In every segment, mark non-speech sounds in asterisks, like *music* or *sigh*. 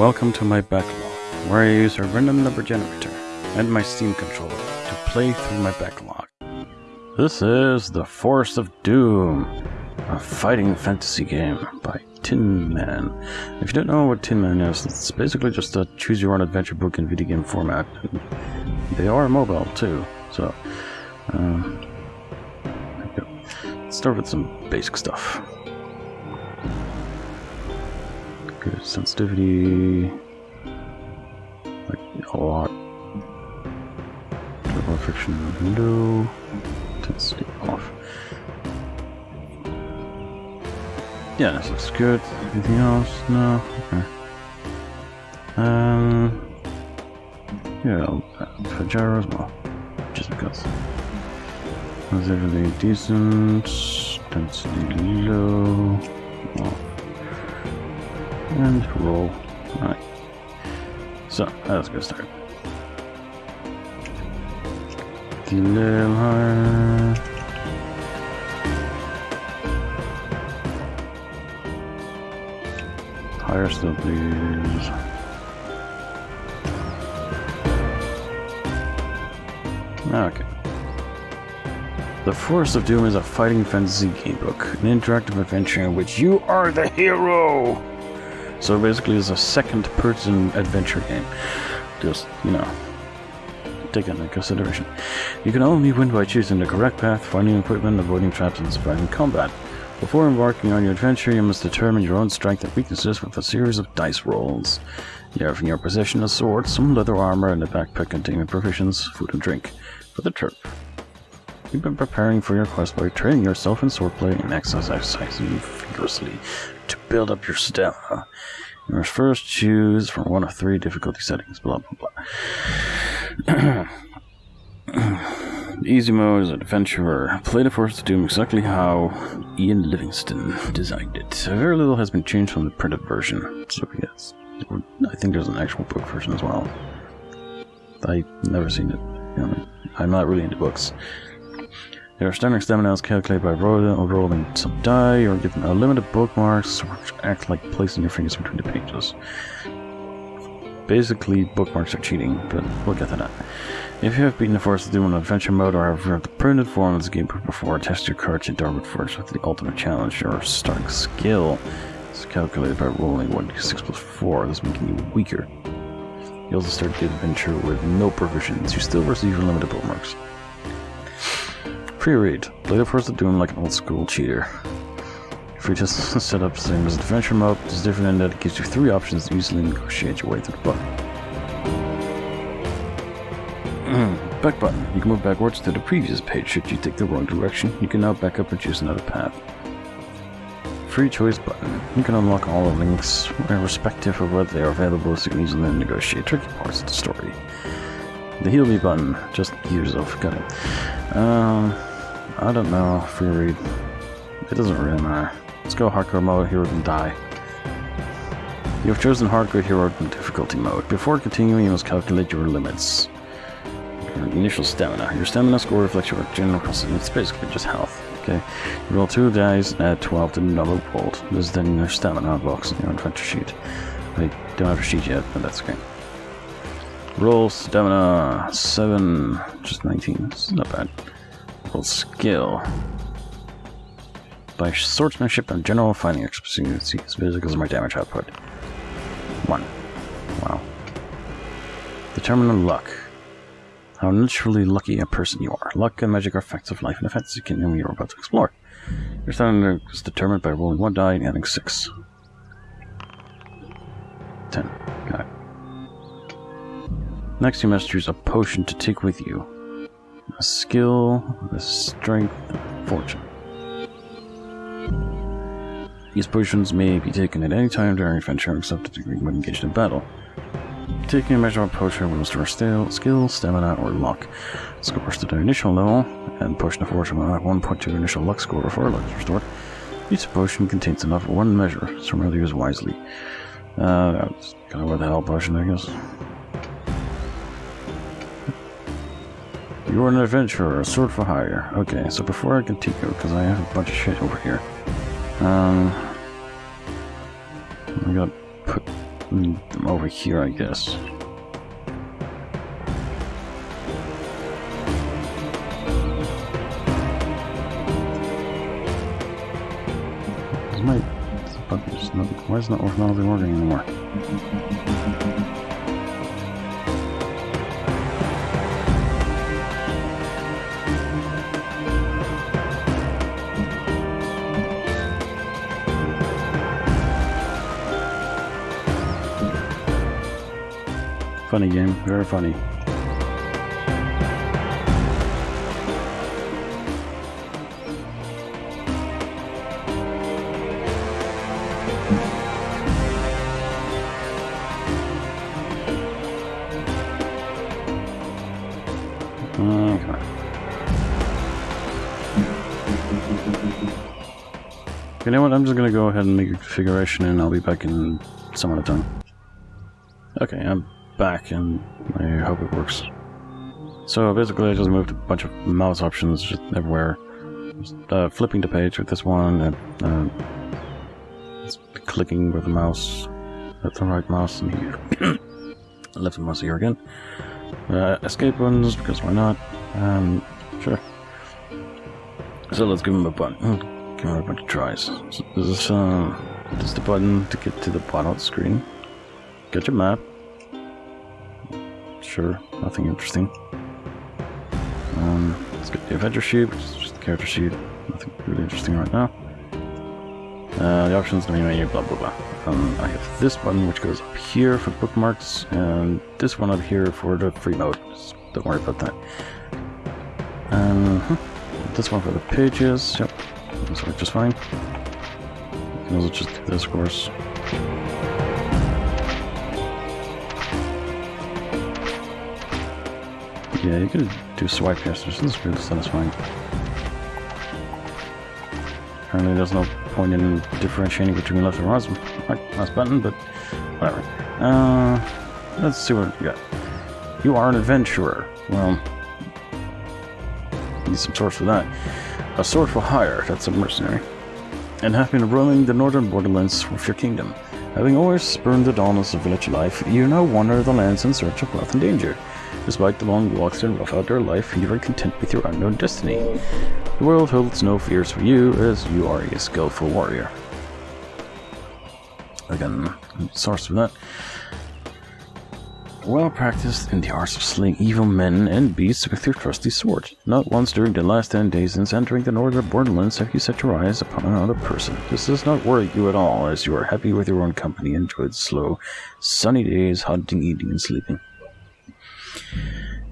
Welcome to my backlog, where I use a random number generator and my Steam controller to play through my backlog. This is The Forest of Doom, a fighting fantasy game by Tin Man. If you don't know what Tin Man is, it's basically just a choose your own adventure book in video game format. They are mobile too, so. Um, Let's start with some basic stuff. Good sensitivity. Like a lot. Turbo friction window. Intensity off. Yeah, this looks good. Anything else? No? Okay. Um. Yeah, for gyros, well, just because. Everything decent? Density low. And roll. Alright. So, started. A little higher. Higher still, please. Okay. The Forest of Doom is a fighting fantasy gamebook, an interactive adventure in which you are the hero. So basically, it's a second-person adventure game. Just you know, take that into consideration. You can only win by choosing the correct path, finding equipment, avoiding traps, and surviving combat. Before embarking on your adventure, you must determine your own strength and weaknesses with a series of dice rolls. You have in your possession a sword, some leather armor, and a backpack containing provisions, food, and drink for the trip. You've been preparing for your quest by training yourself in swordplay and exercising vigorously to build up your stamina. You must first choose from one of three difficulty settings, blah blah blah. *clears throat* Easy mode is adventurer. Play the Forest of Doom exactly how Ian Livingstone designed it. Very little has been changed from the printed version. So yes, I think there's an actual book version as well. I've never seen it. I'm not really into books. Your standard stamina is calculated by rolling, rolling some die or given unlimited bookmarks which act like placing your fingers between the pages. Basically, bookmarks are cheating, but we'll get to that. If you have beaten the Forest of Doom in adventure mode or have read the printed form of the game before, test your courage in Darkwood Forge with the ultimate challenge. Your starting skill is calculated by rolling 1d6 plus 4, thus making you weaker. You also start the adventure with no provisions. You still receive unlimited bookmarks. Pre-read. Play the Forest of Doom like an old school cheater. If you just *laughs* set up the same as adventure mode, it's different in that it gives you three options to easily negotiate your way through the book. *clears throat* back button. You can move backwards to the previous page should you take the wrong direction. You can now back up and choose another path. Free choice button. You can unlock all the links, irrespective of whether they are available, so you can easily negotiate tricky parts of the story. The heal me button. Just use yourself. Got it. Um, I don't know. Free read. It doesn't really matter. Let's go hardcore mode. Hero can die. You have chosen hardcore hero difficulty mode. Before continuing, you must calculate your limits. Your initial stamina. Your stamina score reflects your general constitution. It's basically just health. Okay. You roll two dice and add 12 to the number rolled. This is then your stamina box in your adventure sheet. I don't have a sheet yet, but that's okay. Roll stamina 7, just 19. It's not bad. Skill. By swordsmanship and general fighting expertise basic as my damage output. 1. Wow. Determine luck. How naturally lucky a person you are. Luck and magic are facts of life in a fantasy kingdom you're about to explore. Your stamina is determined by rolling one die and adding 6. 10. Got it. Next, you must choose a potion to take with you. Skill, strength, fortune. These potions may be taken at any time during adventure except to degree when engaged in battle. Taking a measure of potion will restore skill, stamina, or luck. Scores to the initial level, and potion of fortune will add 1.2 initial luck score before luck is restored. Each potion contains enough of one measure, so remember to use wisely. Uh, that's kind of what the hell potion, I guess. You're an adventurer, a sword for hire. Okay, so before I continue, because I have a bunch of shit over here. Um, I got put Mm, over here, I guess. Why is not not working anymore? Funny game, very funny. You know what? I'm just gonna go ahead and make a configuration and I'll be back in some other time. Okay, I'm back and I hope it works. So basically I just moved a bunch of mouse options just everywhere. Just, uh, flipping the page with this one, and uh, clicking with the mouse, with the right mouse, and here. *coughs* left mouse here again. Uh, escape buttons, because why not? Um, sure. So let's give him a button. Give him a bunch of tries. So this is, uh, this is the button to get to the bottom of the screen. Get your map. Sure, nothing interesting. Um, let's get the adventure sheet, which is just the character sheet. Nothing really interesting right now. Uh, the options, the main menu, blah blah blah. Um, I have this button which goes up here for bookmarks, and this one up here for the free mode. Just don't worry about that. Um, this one for the pages. Yep, this works just fine. You can also just do this, of course. Yeah, you could do swipe gestures. This is really satisfying. Apparently there's no point in differentiating between left and right, right mouse button, but whatever. Uh, let's see what we got. You are an adventurer. Well, need some source for that. A sword for hire, that's a mercenary. And have been roaming the northern borderlands with your kingdom. Having always spurned the dullness of village life, you now wander the lands in search of wealth and danger. Despite the long walks and rough outdoor life, you are content with your unknown destiny. The world holds no fears for you, as you are a skillful warrior. Again, source for that. Well practiced in the arts of slaying evil men and beasts with your trusty sword. Not once during the last ten days since entering the northern borderlands have you set your eyes upon another person. This does not worry you at all, as you are happy with your own company and enjoy the slow, sunny days, hunting, eating, and sleeping.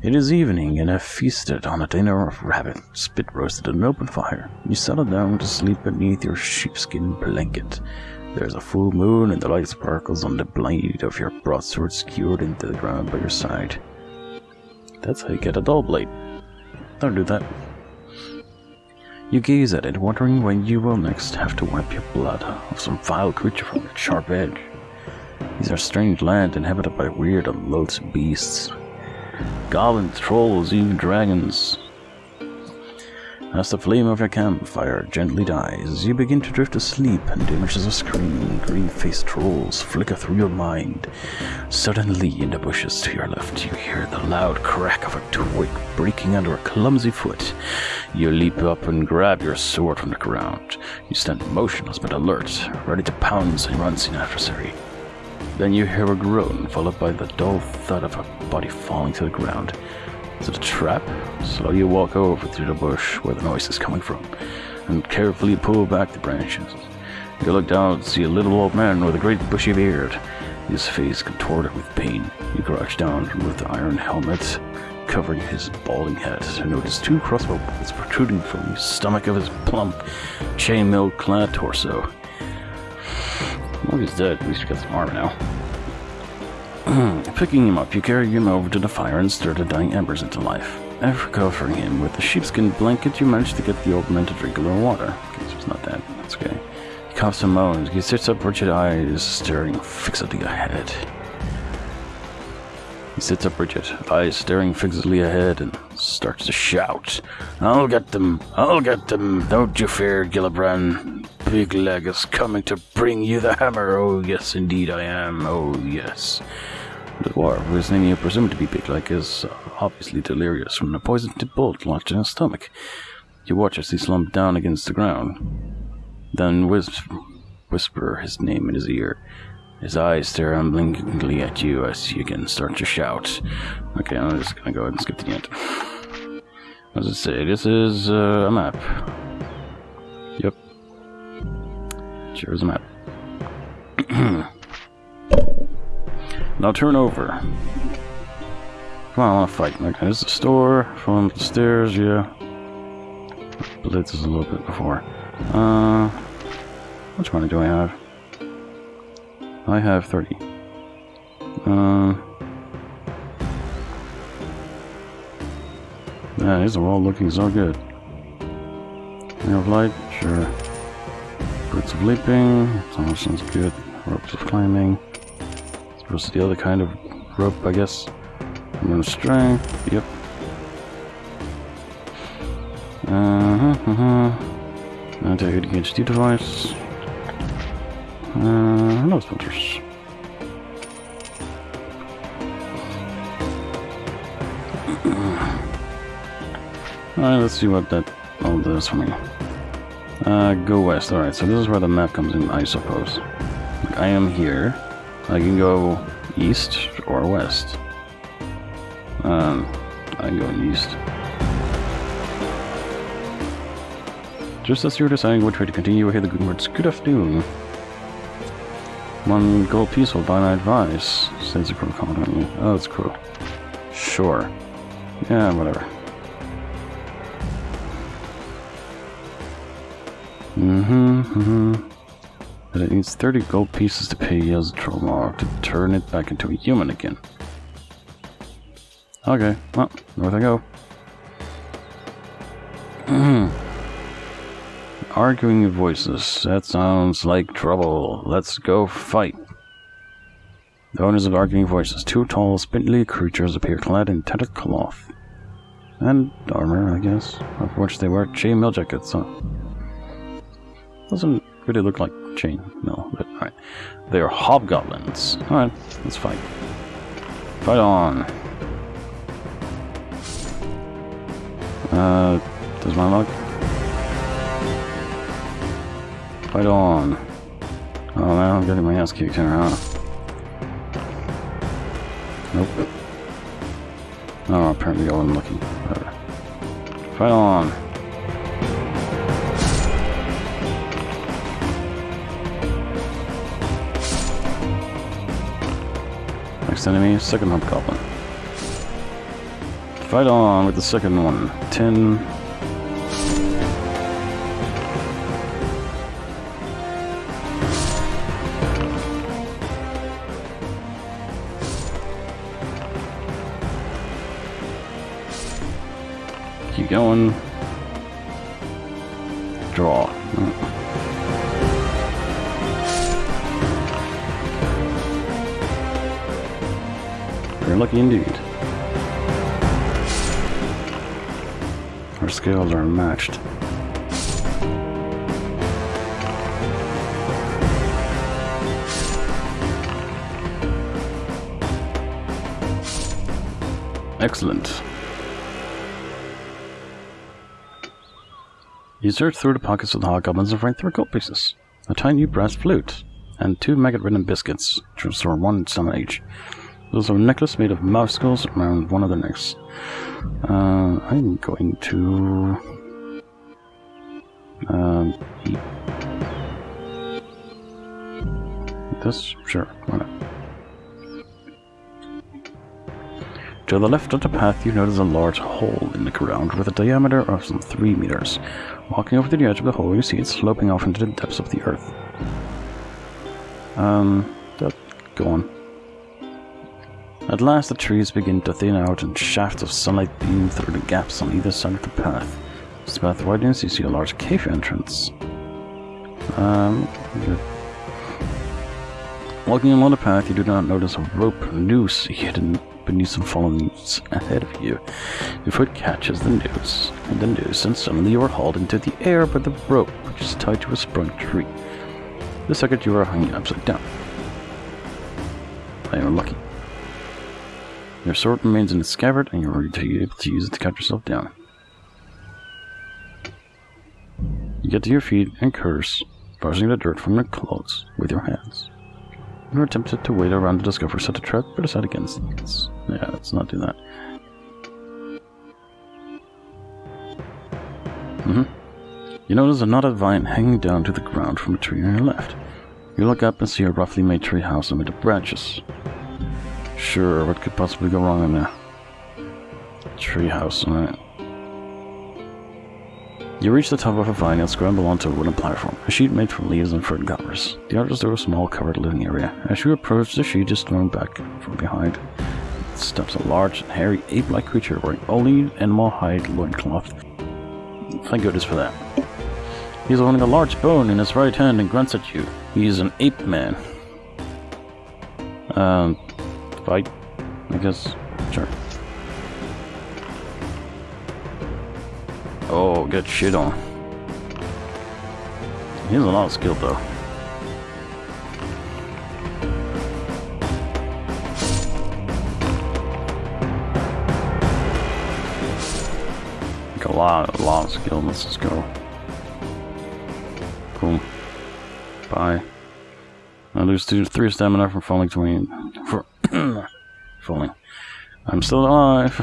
It is evening, and have feasted on a dinner of rabbit, spit roasted at an open fire. You settle down to sleep beneath your sheepskin blanket. There is a full moon, and the light sparkles on the blade of your broadsword skewered into the ground by your side. That's how you get a dull blade. Don't do that. You gaze at it, wondering when you will next have to wipe your blood of some vile creature from its sharp edge. These are strange lands inhabited by weird and loathsome beasts. Goblins, trolls, even dragons. As the flame of your campfire gently dies, you begin to drift asleep, and images of screaming, green-faced trolls flicker through your mind. Suddenly, in the bushes to your left, you hear the loud crack of a twig breaking under a clumsy foot. You leap up and grab your sword from the ground. You stand motionless but alert, ready to pounce an unseen adversary. Then you hear a groan, followed by the dull thud of a body falling to the ground. Is it a trap? Slowly you walk over to the bush where the noise is coming from, and carefully pull back the branches. You look down and see a little old man with a great bushy beard, his face contorted with pain. You crouch down remove the iron helmet covering his balding head and notice two crossbow bolts protruding from the stomach of his plump, chainmail clad torso. Well, he's dead. At least we got some armor now. *clears throat* Picking him up, you carry him over to the fire and stir the dying embers into life. After covering him with a sheepskin blanket, you manage to get the old man to drink a little water. Okay, so it's not dead. That's okay. He coughs and moans. He sits up, rigid eyes staring fixedly ahead. He sits up rigid, eyes staring fixedly ahead, and starts to shout. I'll get them! I'll get them! Don't you fear, Gillibran! Big leg is coming to bring you the hammer. Oh, yes, indeed I am. Oh, yes. The dwarf, whose name you presume to be Bigleg, is obviously delirious from the poisoned bolt lodged in his stomach. You watch as he slumps down against the ground. Then whisper, whisper his name in his ear. His eyes stare unblinkingly at you as you can start to shout. Okay, I'm just gonna go ahead and skip the end. As I say? This is uh, a map. Sure is a map. now turn over. Come on, I want to fight. Okay, this is the store. From the stairs, yeah. Blitz is a little bit before. Uh, which money do I have? I have 30. Uh, yeah, these are all looking so good. Ring of light, sure. Boots of leaping, sounds good. Ropes of climbing. To the other kind of rope, I guess. Moon string, yep. Uh-huh, uh-huh. Anti-hit against device. Uh, no sponsors. *clears throat* Alright, let's see what that all does for me. Uh, go west. Alright, so this is where the map comes in, I suppose. Like, I am here. I can go east or west. Um, I go east. Just as you're deciding which way to continue, you hear the good words, Good afternoon. One gold piece will buy my advice, says the crow confidently. Oh, that's cool. Sure. Yeah, whatever. Mm-hmm, mm-hmm. But it needs 30 gold pieces to pay Yaztromo to turn it back into a human again. Okay, well, north I go. *clears throat* Arguing voices. That sounds like trouble. Let's go fight. The owners of arguing voices. Two tall, spindly creatures appear clad in tattered cloth. And armor, I guess. Of which they wear chain mail jackets, huh? Doesn't really look like chain mail, but alright. They are hobgoblins. Alright, let's fight. Fight on. Uh, does my luck? Fight on. Oh man, I'm getting my ass kicked here, huh? Nope. Oh, apparently I wasn't looking. Whatever. Fight on. Next enemy, second hobgoblin. Fight on with the second one. Ten. Keep going. Draw. Lucky indeed. Our scales are matched. Excellent. You search through the pockets of the hobgoblins and find three gold pieces, a tiny brass flute, and two maggot-ridden biscuits, which restore one sum each. There's a necklace made of mouse skulls around one of their necks. Uh, I'm going to... Um. This? Sure, why not? To the left of the path, you notice a large hole in the ground with a diameter of some 3 meters. Walking over to the edge of the hole, you see it sloping off into the depths of the earth. Um, that, go on. At last the trees begin to thin out and shafts of sunlight beam through the gaps on either side of the path. The path widens, you see a large cave entrance. Um, Walking along the path, you do not notice a rope noose hidden beneath some fallen leaves ahead of you. Your foot catches the noose, and the noose, and suddenly you are hauled into the air by the rope, which is tied to a sprung tree. The second you are hanging upside down. I am lucky. Your sword remains in its scabbard, and you are able to use it to cut yourself down. You get to your feet and curse, brushing the dirt from your clothes with your hands. You are tempted to wait around to discover such a trap, but decide against it. Yeah, let's not do that. Mm hmm You notice a knotted vine hanging down to the ground from a tree on your left. You look up and see a roughly made tree house amid the branches. Sure, what could possibly go wrong in there? Tree house, alright. You reach the top of a vine and scramble onto a wooden platform, a sheet made from leaves and fern covers. The others are a small covered living area. As you approach, the sheet is thrown back from behind. It steps a large and hairy ape-like creature wearing only animal hide loincloth. Thank goodness for that. He's holding a large bone in his right hand and grunts at you. He is an ape man. Um, fight, I guess. Sure. Oh, get shit on. He has a lot of skill though. Like a lot, a lot of skill. Let's just go. Cool. Bye. I lose two, three stamina from falling to me. For *clears throat* falling. I'm still alive.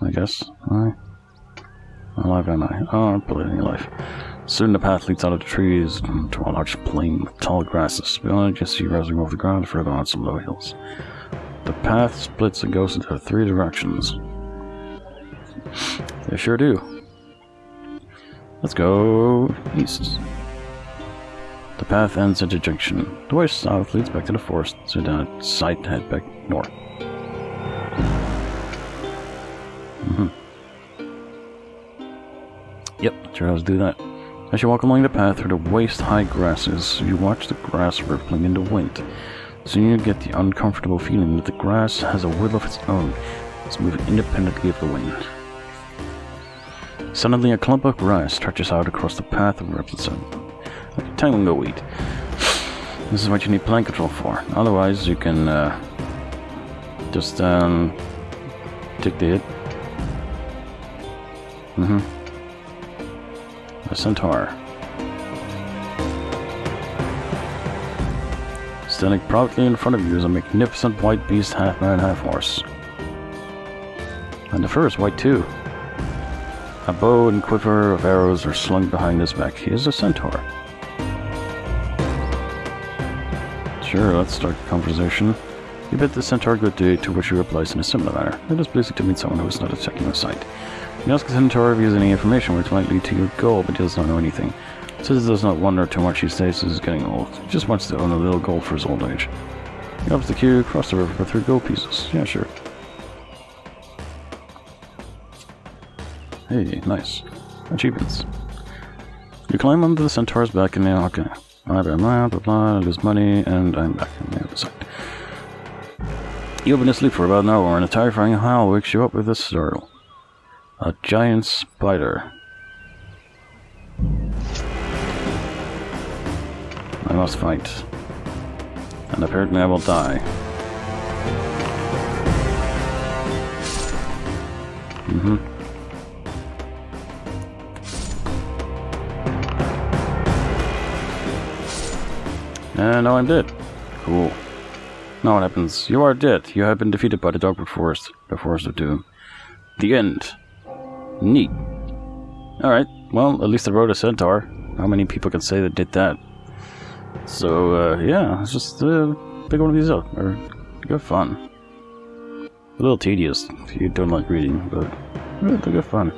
I guess. Alright. Alive am I? Oh, I'm any life. Soon the path leads out of the trees to a large plain with tall grasses. Beyond it, you see rising over the ground further on some low hills. The path splits and goes into three directions. They sure do. Let's go east. The path ends at a junction. The way south leads back to the forest, so down side head back north. Mm -hmm. Yep, sure let's do that. As you walk along the path through the waist-high grasses, you watch the grass rippling in the wind. Soon you get the uncomfortable feeling that the grass has a will of its own. It's moving independently of the wind. Suddenly, a clump of grass stretches out across the path and wraps itself tango weed. This is what you need plant control for. Otherwise, you can uh, just um, take the hit. Mm-hmm. A centaur. Standing proudly in front of you is a magnificent white beast, half man, half horse. And the fur is white too. A bow and quiver of arrows are slung behind his back. He is a centaur. Sure, let's start the conversation. You bid the centaur good day, to which he replies in a similar manner. It is pleasing to meet someone who is not attacking your sight. You ask the centaur if he has any information which might lead to your goal, but he does not know anything. Says he does not wonder too much these days as he's getting old. He just wants to own a little gold for his old age. He opens the queue, cross the river for three gold pieces. Yeah, sure. Hey, nice. Achievements. You climb onto the centaur's back and now, okay. Blah, blah, blah, blah, blah, I lose money, and I'm back on the other side. You've been asleep for about an hour, and a terrifying howl wakes you up with a startle. A giant spider. I must fight. And apparently I will die. Mm-hmm. And now I'm dead. Cool. Now what happens? You are dead. You have been defeated by the Darkwood Forest, the Forest of Doom. The end. Neat. Alright, well, at least I rode a centaur. How many people can say that did that? So, uh, yeah, it's just uh, pick one of these up. Or good fun. A little tedious if you don't like reading, but they're good fun.